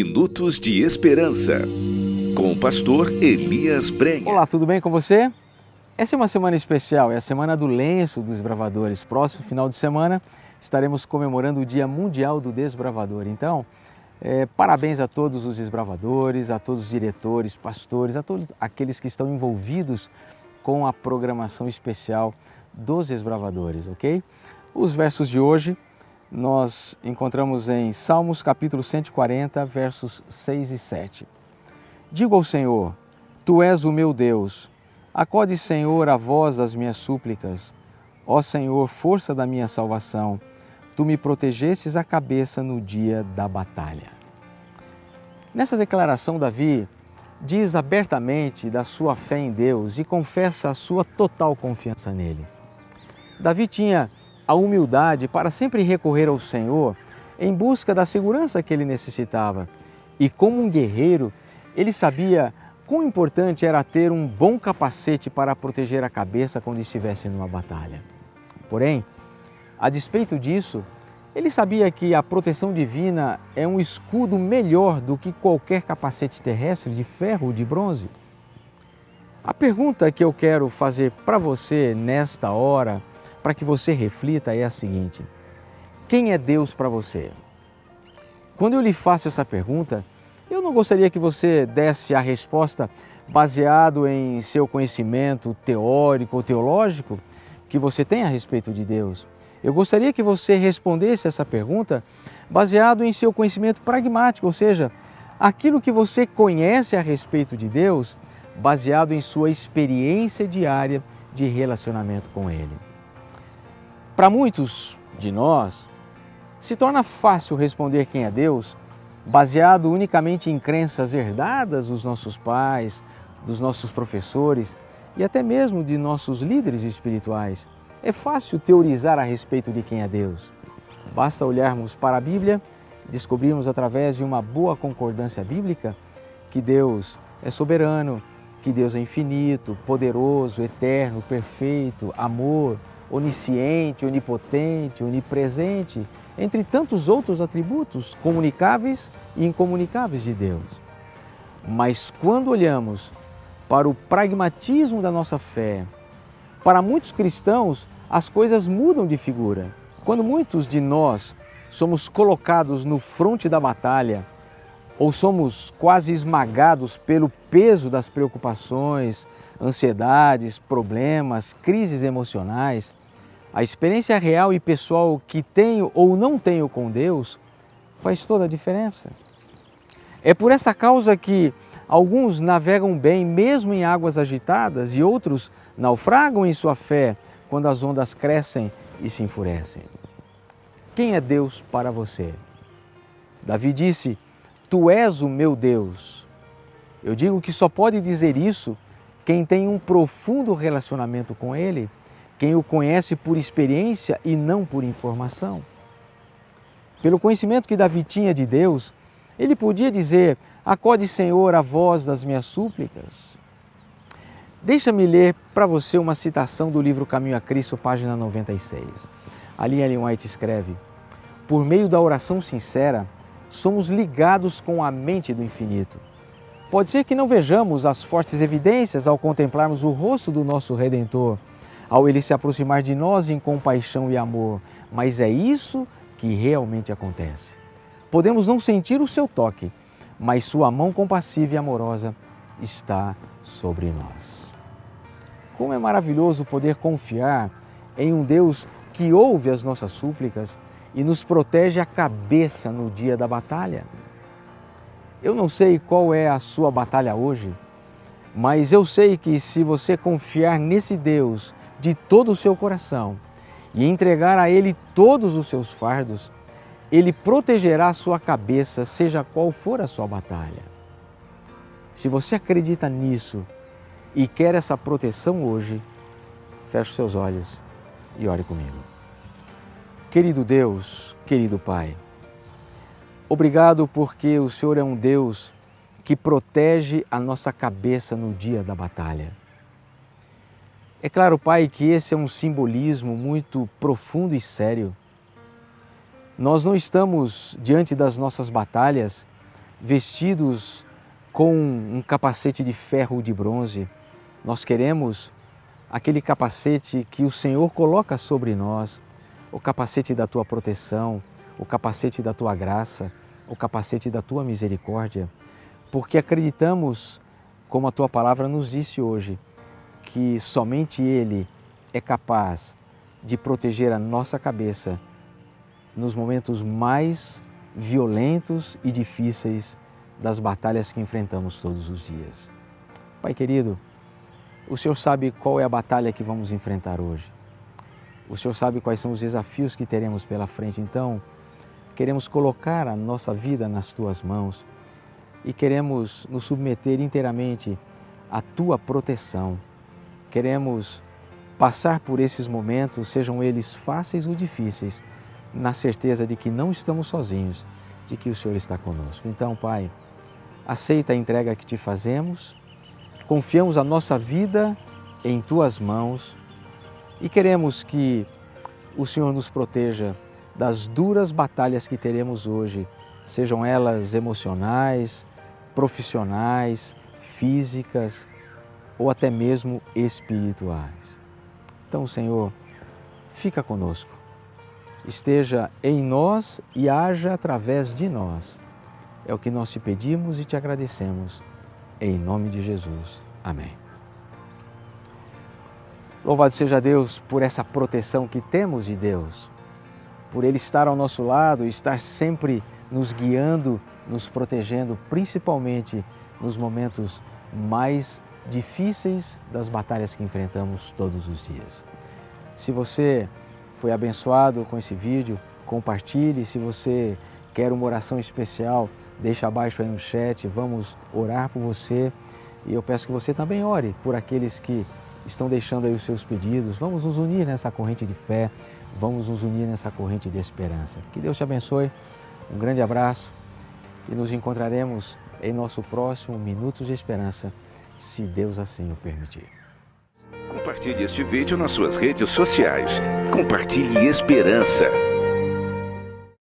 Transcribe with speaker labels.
Speaker 1: Minutos de Esperança, com o pastor Elias Brenha.
Speaker 2: Olá, tudo bem com você? Essa é uma semana especial, é a semana do lenço dos bravadores. Próximo final de semana estaremos comemorando o Dia Mundial do Desbravador. Então, é, parabéns a todos os desbravadores, a todos os diretores, pastores, a todos aqueles que estão envolvidos com a programação especial dos desbravadores, ok? Os versos de hoje nós encontramos em Salmos capítulo 140, versos 6 e 7. Digo ao Senhor, Tu és o meu Deus, acode Senhor a voz das minhas súplicas. Ó Senhor, força da minha salvação, Tu me protegestes a cabeça no dia da batalha. Nessa declaração, Davi diz abertamente da sua fé em Deus e confessa a sua total confiança nele. Davi tinha a humildade para sempre recorrer ao Senhor em busca da segurança que ele necessitava. E como um guerreiro, ele sabia quão importante era ter um bom capacete para proteger a cabeça quando estivesse numa batalha. Porém, a despeito disso, ele sabia que a proteção divina é um escudo melhor do que qualquer capacete terrestre de ferro ou de bronze. A pergunta que eu quero fazer para você nesta hora para que você reflita é a seguinte: quem é Deus para você? Quando eu lhe faço essa pergunta, eu não gostaria que você desse a resposta baseado em seu conhecimento teórico ou teológico que você tem a respeito de Deus. Eu gostaria que você respondesse essa pergunta baseado em seu conhecimento pragmático, ou seja, aquilo que você conhece a respeito de Deus, baseado em sua experiência diária de relacionamento com Ele. Para muitos de nós, se torna fácil responder quem é Deus baseado unicamente em crenças herdadas dos nossos pais, dos nossos professores e até mesmo de nossos líderes espirituais. É fácil teorizar a respeito de quem é Deus. Basta olharmos para a Bíblia descobrirmos através de uma boa concordância bíblica que Deus é soberano, que Deus é infinito, poderoso, eterno, perfeito, amor, onisciente, onipotente, onipresente, entre tantos outros atributos comunicáveis e incomunicáveis de Deus. Mas quando olhamos para o pragmatismo da nossa fé, para muitos cristãos as coisas mudam de figura. Quando muitos de nós somos colocados no fronte da batalha, ou somos quase esmagados pelo peso das preocupações, ansiedades, problemas, crises emocionais, a experiência real e pessoal que tenho ou não tenho com Deus faz toda a diferença. É por essa causa que alguns navegam bem mesmo em águas agitadas e outros naufragam em sua fé quando as ondas crescem e se enfurecem. Quem é Deus para você? Davi disse: Tu és o meu Deus. Eu digo que só pode dizer isso quem tem um profundo relacionamento com Ele quem o conhece por experiência e não por informação. Pelo conhecimento que Davi tinha de Deus, ele podia dizer: Acode, Senhor, a voz das minhas súplicas. Deixa-me ler para você uma citação do livro Caminho a Cristo, página 96. Ali Ellen White escreve: Por meio da oração sincera, somos ligados com a mente do infinito. Pode ser que não vejamos as fortes evidências ao contemplarmos o rosto do nosso Redentor, ao ele se aproximar de nós em compaixão e amor, mas é isso que realmente acontece. Podemos não sentir o seu toque, mas sua mão compassiva e amorosa está sobre nós. Como é maravilhoso poder confiar em um Deus que ouve as nossas súplicas e nos protege a cabeça no dia da batalha. Eu não sei qual é a sua batalha hoje, mas eu sei que se você confiar nesse Deus de todo o seu coração e entregar a Ele todos os seus fardos, Ele protegerá a sua cabeça, seja qual for a sua batalha. Se você acredita nisso e quer essa proteção hoje, feche seus olhos e ore comigo. Querido Deus, querido Pai, obrigado porque o Senhor é um Deus que protege a nossa cabeça no dia da batalha. É claro, Pai, que esse é um simbolismo muito profundo e sério. Nós não estamos diante das nossas batalhas vestidos com um capacete de ferro ou de bronze. Nós queremos aquele capacete que o Senhor coloca sobre nós, o capacete da tua proteção, o capacete da tua graça, o capacete da tua misericórdia, porque acreditamos, como a tua palavra nos disse hoje, que somente Ele é capaz de proteger a nossa cabeça nos momentos mais violentos e difíceis das batalhas que enfrentamos todos os dias. Pai querido, o Senhor sabe qual é a batalha que vamos enfrentar hoje. O Senhor sabe quais são os desafios que teremos pela frente. Então, queremos colocar a nossa vida nas tuas mãos e queremos nos submeter inteiramente à tua proteção. Queremos passar por esses momentos, sejam eles fáceis ou difíceis, na certeza de que não estamos sozinhos, de que o Senhor está conosco. Então, Pai, aceita a entrega que te fazemos, confiamos a nossa vida em tuas mãos e queremos que o Senhor nos proteja das duras batalhas que teremos hoje, sejam elas emocionais, profissionais, físicas ou até mesmo espirituais. Então, Senhor, fica conosco, esteja em nós e haja através de nós. É o que nós te pedimos e te agradecemos. Em nome de Jesus. Amém. Louvado seja Deus por essa proteção que temos de Deus, por Ele estar ao nosso lado e estar sempre nos guiando, nos protegendo, principalmente nos momentos mais difíceis das batalhas que enfrentamos todos os dias. Se você foi abençoado com esse vídeo, compartilhe. Se você quer uma oração especial, deixa abaixo aí no chat, vamos orar por você. E eu peço que você também ore por aqueles que estão deixando aí os seus pedidos. Vamos nos unir nessa corrente de fé, vamos nos unir nessa corrente de esperança. Que Deus te abençoe, um grande abraço e nos encontraremos em nosso próximo Minutos de Esperança, se Deus assim o permitir.
Speaker 1: Compartilhe este vídeo nas suas redes sociais. Compartilhe esperança.